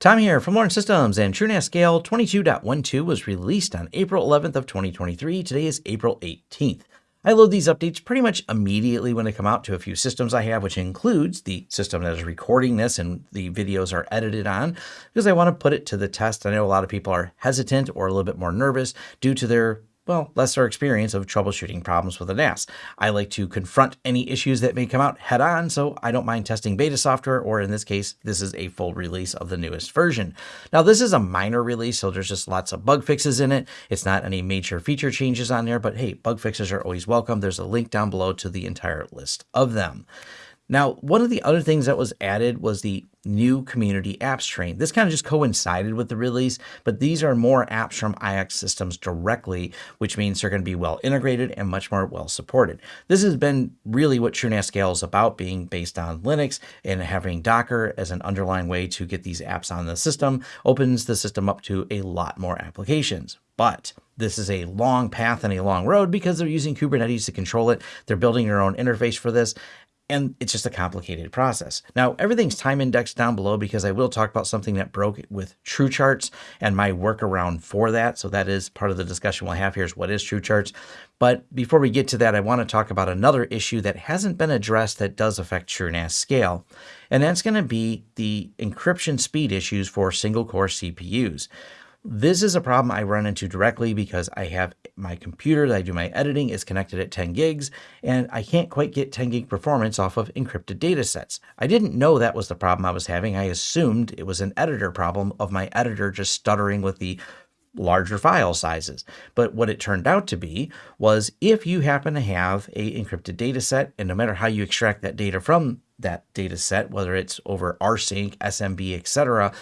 Tom here from Lawrence Systems and TrueNAS Scale 22.12 was released on April 11th of 2023. Today is April 18th. I load these updates pretty much immediately when they come out to a few systems I have, which includes the system that is recording this and the videos are edited on, because I want to put it to the test. I know a lot of people are hesitant or a little bit more nervous due to their well, lesser experience of troubleshooting problems with a NAS. I like to confront any issues that may come out head on, so I don't mind testing beta software, or in this case, this is a full release of the newest version. Now, this is a minor release, so there's just lots of bug fixes in it. It's not any major feature changes on there, but hey, bug fixes are always welcome. There's a link down below to the entire list of them. Now, one of the other things that was added was the new community apps train. This kind of just coincided with the release, but these are more apps from IX systems directly, which means they're going to be well integrated and much more well supported. This has been really what TrueNAS Scale is about, being based on Linux and having Docker as an underlying way to get these apps on the system opens the system up to a lot more applications. But this is a long path and a long road because they're using Kubernetes to control it. They're building their own interface for this and it's just a complicated process. Now, everything's time indexed down below because I will talk about something that broke with TrueCharts and my workaround for that. So that is part of the discussion we'll have here is what is TrueCharts. But before we get to that, I want to talk about another issue that hasn't been addressed that does affect TrueNAS scale. And that's going to be the encryption speed issues for single core CPUs. This is a problem I run into directly because I have my computer that I do my editing is connected at 10 gigs and I can't quite get 10 gig performance off of encrypted data sets. I didn't know that was the problem I was having. I assumed it was an editor problem of my editor just stuttering with the larger file sizes. But what it turned out to be was if you happen to have a encrypted data set and no matter how you extract that data from that data set, whether it's over rsync, SMB, etc.,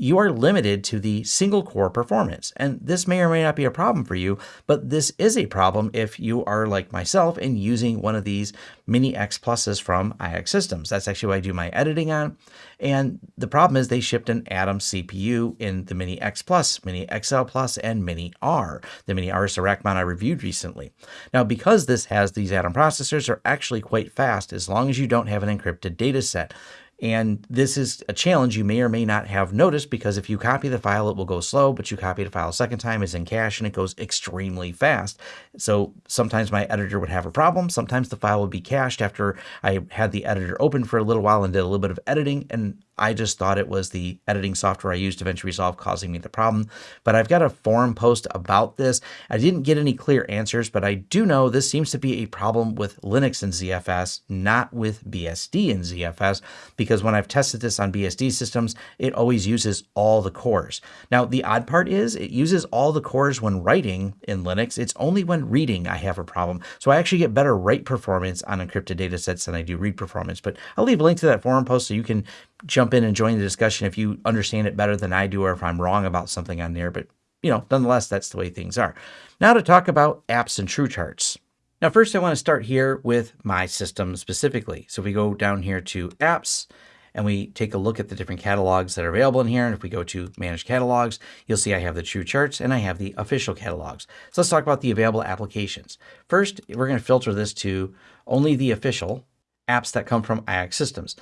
you are limited to the single core performance. And this may or may not be a problem for you, but this is a problem if you are like myself and using one of these Mini X Pluses from IX Systems. That's actually what I do my editing on. And the problem is they shipped an Atom CPU in the Mini X Plus, Mini XL Plus, and Mini R. The Mini R is the rack mount I reviewed recently. Now, because this has these Atom processors are actually quite fast as long as you don't have an encrypted data set. And this is a challenge you may or may not have noticed because if you copy the file, it will go slow, but you copy the file a second time, it's in cache and it goes extremely fast. So sometimes my editor would have a problem. Sometimes the file would be cached after I had the editor open for a little while and did a little bit of editing. And I just thought it was the editing software I used DaVinci Resolve causing me the problem. But I've got a forum post about this. I didn't get any clear answers, but I do know this seems to be a problem with Linux and ZFS, not with BSD and ZFS, because when I've tested this on BSD systems, it always uses all the cores. Now, the odd part is it uses all the cores when writing in Linux. It's only when reading I have a problem. So I actually get better write performance on encrypted data sets than I do read performance. But I'll leave a link to that forum post so you can jump in and join the discussion if you understand it better than I do or if I'm wrong about something on there. But, you know, nonetheless, that's the way things are. Now to talk about apps and TrueCharts. Now, first I want to start here with my system specifically. So if we go down here to apps and we take a look at the different catalogs that are available in here. And if we go to manage catalogs, you'll see I have the TrueCharts and I have the official catalogs. So let's talk about the available applications. First, we're going to filter this to only the official apps that come from IX systems.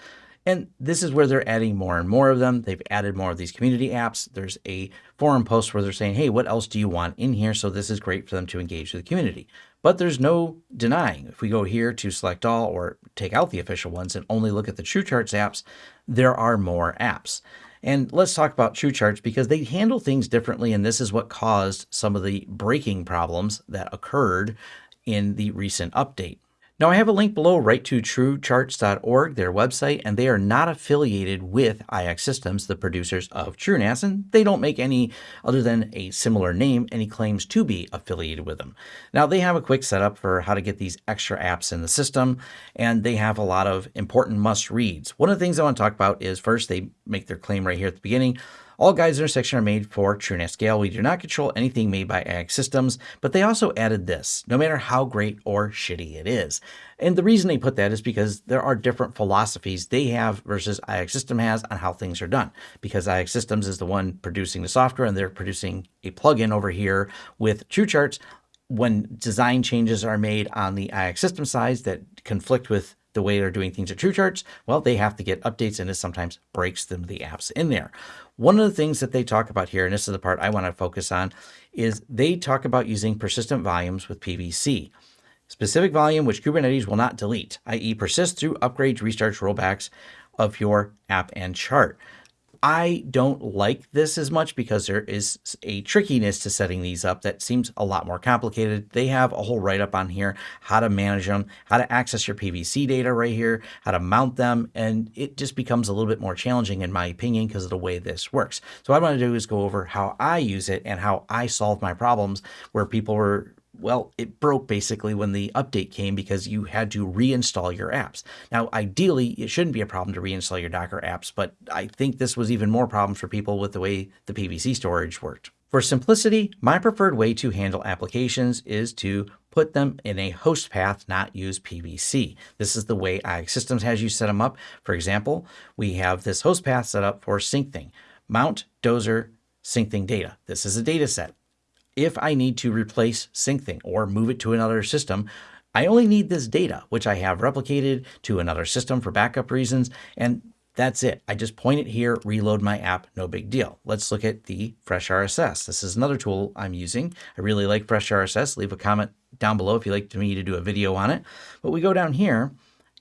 And this is where they're adding more and more of them. They've added more of these community apps. There's a forum post where they're saying, hey, what else do you want in here? So this is great for them to engage with the community. But there's no denying. If we go here to select all or take out the official ones and only look at the TrueCharts apps, there are more apps. And let's talk about TrueCharts because they handle things differently. And this is what caused some of the breaking problems that occurred in the recent update. Now I have a link below right to truecharts.org, their website, and they are not affiliated with IX Systems, the producers of TrueNAS, and they don't make any, other than a similar name, any claims to be affiliated with them. Now they have a quick setup for how to get these extra apps in the system, and they have a lot of important must reads. One of the things I want to talk about is first, they make their claim right here at the beginning. All guides in our section are made for TrueNAS Scale. We do not control anything made by IX Systems, but they also added this, no matter how great or shitty it is. And the reason they put that is because there are different philosophies they have versus IX System has on how things are done. Because IX Systems is the one producing the software and they're producing a plugin over here with TrueCharts when design changes are made on the IX system side that conflict with the way they're doing things at TrueCharts, well, they have to get updates and it sometimes breaks them the apps in there. One of the things that they talk about here, and this is the part I want to focus on, is they talk about using persistent volumes with PVC. Specific volume which Kubernetes will not delete, i.e. persist through upgrades, restarts, rollbacks of your app and chart. I don't like this as much because there is a trickiness to setting these up that seems a lot more complicated. They have a whole write-up on here, how to manage them, how to access your PVC data right here, how to mount them, and it just becomes a little bit more challenging in my opinion because of the way this works. So what I want to do is go over how I use it and how I solve my problems where people were well, it broke basically when the update came because you had to reinstall your apps. Now, ideally, it shouldn't be a problem to reinstall your Docker apps, but I think this was even more problems for people with the way the PVC storage worked. For simplicity, my preferred way to handle applications is to put them in a host path, not use PVC. This is the way IX Systems has you set them up. For example, we have this host path set up for Syncthing. Mount, Dozer, Syncthing data. This is a data set if I need to replace Syncthing or move it to another system, I only need this data, which I have replicated to another system for backup reasons, and that's it. I just point it here, reload my app, no big deal. Let's look at the Fresh RSS. This is another tool I'm using. I really like Fresh RSS. Leave a comment down below if you'd like me to do a video on it. But we go down here,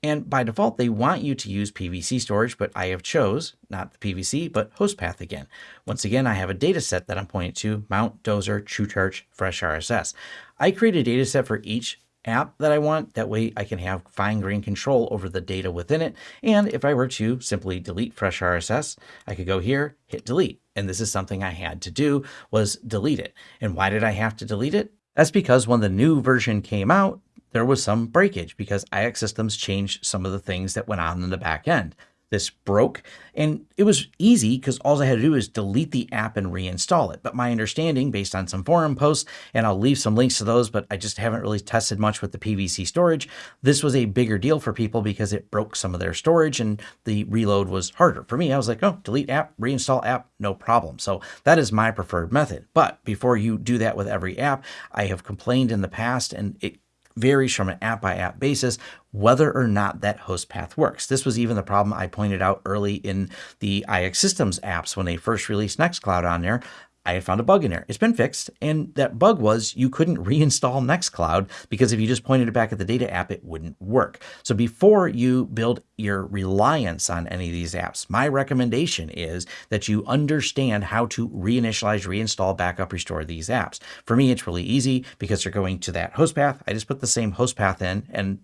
and by default, they want you to use PVC storage, but I have chose not the PVC, but host path again. Once again, I have a data set that I'm pointing to, Mount, Dozer, TrueCharts, Fresh RSS. I create a data set for each app that I want. That way I can have fine grained control over the data within it. And if I were to simply delete Fresh RSS, I could go here, hit delete. And this is something I had to do was delete it. And why did I have to delete it? That's because when the new version came out, there was some breakage because IX Systems changed some of the things that went on in the back end. This broke and it was easy because all I had to do is delete the app and reinstall it. But my understanding based on some forum posts, and I'll leave some links to those, but I just haven't really tested much with the PVC storage. This was a bigger deal for people because it broke some of their storage and the reload was harder. For me, I was like, oh, delete app, reinstall app, no problem. So that is my preferred method. But before you do that with every app, I have complained in the past and it varies from an app by app basis whether or not that host path works. This was even the problem I pointed out early in the IX Systems apps when they first released Nextcloud on there. I had found a bug in there. It's been fixed, and that bug was you couldn't reinstall Nextcloud because if you just pointed it back at the data app, it wouldn't work. So before you build your reliance on any of these apps, my recommendation is that you understand how to reinitialize, reinstall, backup, restore these apps. For me, it's really easy because they're going to that host path. I just put the same host path in, and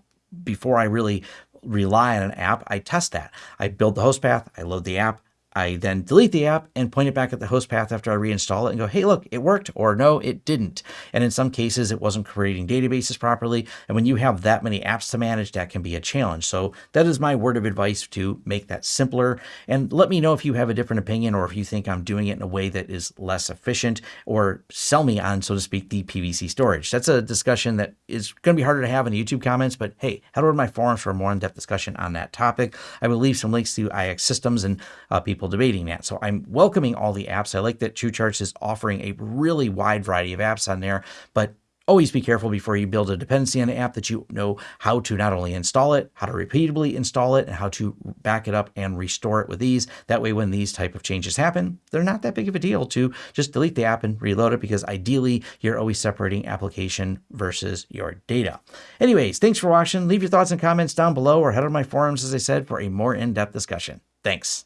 before I really rely on an app, I test that. I build the host path, I load the app, I then delete the app and point it back at the host path after I reinstall it and go, hey, look, it worked, or no, it didn't. And in some cases, it wasn't creating databases properly. And when you have that many apps to manage, that can be a challenge. So that is my word of advice to make that simpler. And let me know if you have a different opinion or if you think I'm doing it in a way that is less efficient or sell me on, so to speak, the PVC storage. That's a discussion that is going to be harder to have in the YouTube comments, but hey, head over to my forums for a more in-depth discussion on that topic. I will leave some links to IX systems and uh, people people debating that. So I'm welcoming all the apps. I like that TrueCharts is offering a really wide variety of apps on there, but Always be careful before you build a dependency on an app that you know how to not only install it, how to repeatedly install it, and how to back it up and restore it with ease. That way, when these type of changes happen, they're not that big of a deal to just delete the app and reload it because ideally you're always separating application versus your data. Anyways, thanks for watching. Leave your thoughts and comments down below or head on my forums, as I said, for a more in-depth discussion. Thanks.